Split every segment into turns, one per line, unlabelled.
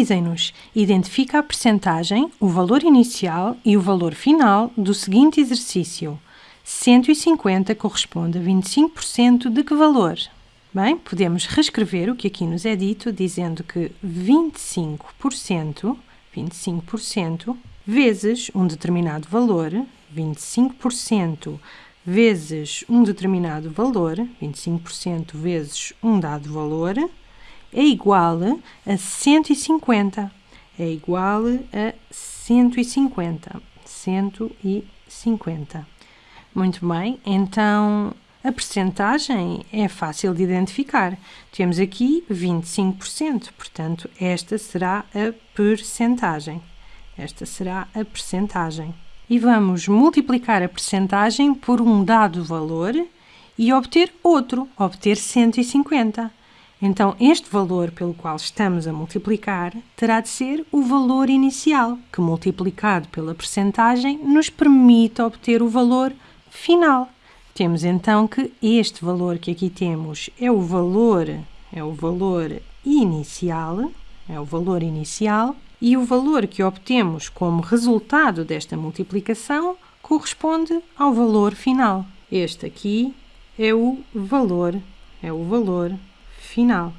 Dizem-nos, identifica a percentagem, o valor inicial e o valor final do seguinte exercício. 150 corresponde a 25% de que valor? Bem, podemos reescrever o que aqui nos é dito, dizendo que 25%, 25% vezes um determinado valor, 25% vezes um determinado valor, 25% vezes um dado valor, é igual a 150. É igual a 150. 150. Muito bem, então a percentagem é fácil de identificar. Temos aqui 25%, portanto, esta será a percentagem. Esta será a percentagem. E vamos multiplicar a percentagem por um dado valor e obter outro, obter 150. Então, este valor pelo qual estamos a multiplicar terá de ser o valor inicial, que multiplicado pela percentagem nos permite obter o valor final. Temos então que este valor que aqui temos é o valor, é o valor inicial, é o valor inicial, e o valor que obtemos como resultado desta multiplicação corresponde ao valor final. Este aqui é o valor, é o valor final.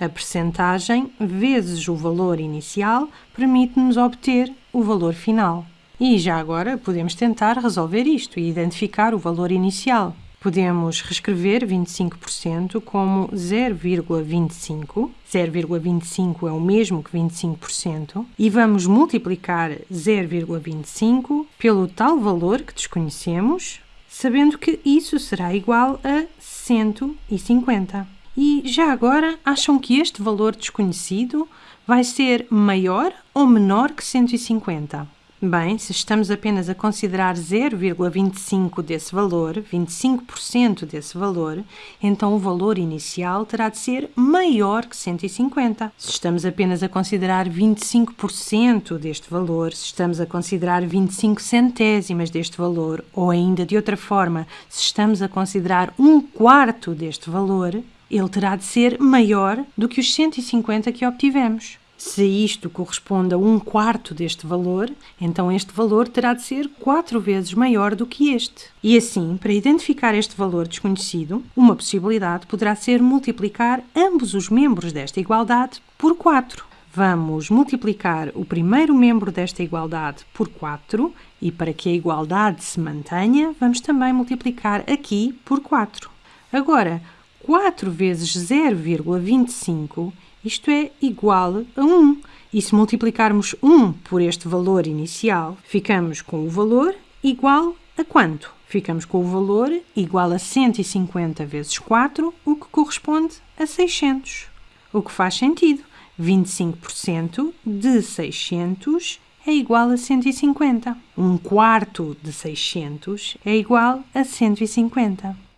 A percentagem vezes o valor inicial permite-nos obter o valor final. E já agora podemos tentar resolver isto e identificar o valor inicial. Podemos reescrever 25% como 0,25. 0,25 é o mesmo que 25%. E vamos multiplicar 0,25 pelo tal valor que desconhecemos, sabendo que isso será igual a 150. E já agora, acham que este valor desconhecido vai ser maior ou menor que 150? Bem, se estamos apenas a considerar 0,25 desse valor, 25% desse valor, então o valor inicial terá de ser maior que 150. Se estamos apenas a considerar 25% deste valor, se estamos a considerar 25 centésimas deste valor, ou ainda de outra forma, se estamos a considerar um quarto deste valor, ele terá de ser maior do que os 150 que obtivemos. Se isto corresponde a um quarto deste valor, então este valor terá de ser quatro vezes maior do que este. E assim, para identificar este valor desconhecido, uma possibilidade poderá ser multiplicar ambos os membros desta igualdade por 4. Vamos multiplicar o primeiro membro desta igualdade por 4 e para que a igualdade se mantenha, vamos também multiplicar aqui por 4. Agora, 4 vezes 0,25, isto é igual a 1. E se multiplicarmos 1 por este valor inicial, ficamos com o valor igual a quanto? Ficamos com o valor igual a 150 vezes 4, o que corresponde a 600. O que faz sentido. 25% de 600 é igual a 150. Um quarto de 600 é igual a 150.